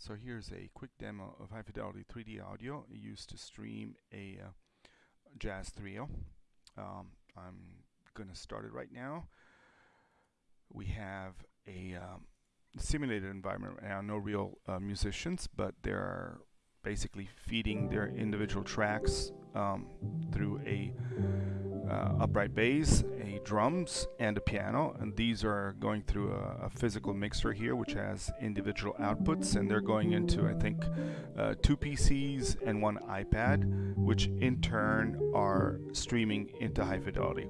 So here's a quick demo of high fidelity 3D audio used to stream a uh, jazz trio. Um, I'm going to start it right now. We have a um, simulated environment now, no real uh, musicians, but they're basically feeding their individual tracks um, through a uh, upright bass, a drums, and a piano. And these are going through a, a, physical mixer here, which has individual outputs, and they're going into, I think, uh, two PCs and one iPad, which in turn are streaming into high fidelity.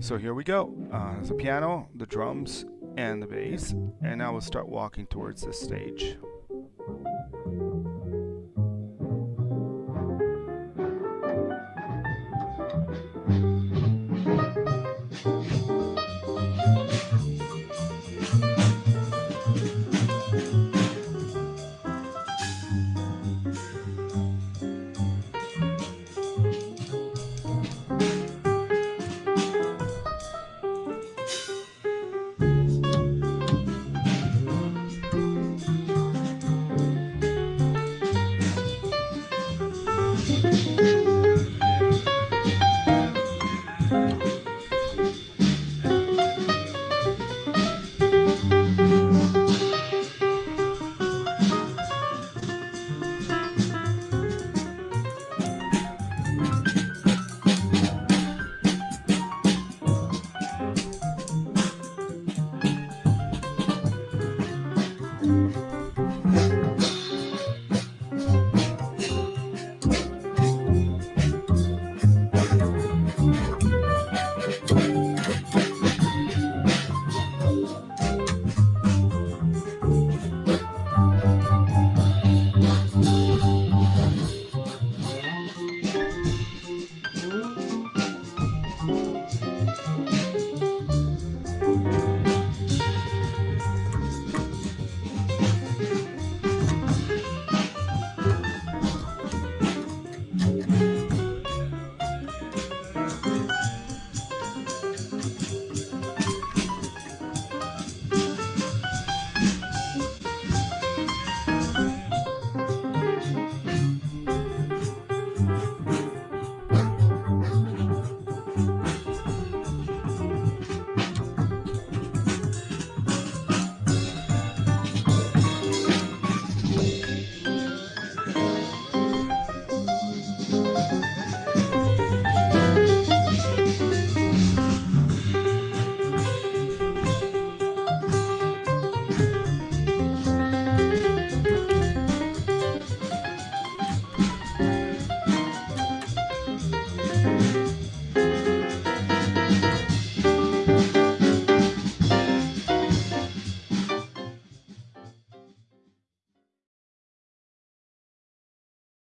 So here we go. Uh, there's a piano, the drums, and the bass, and now we'll start walking towards the stage.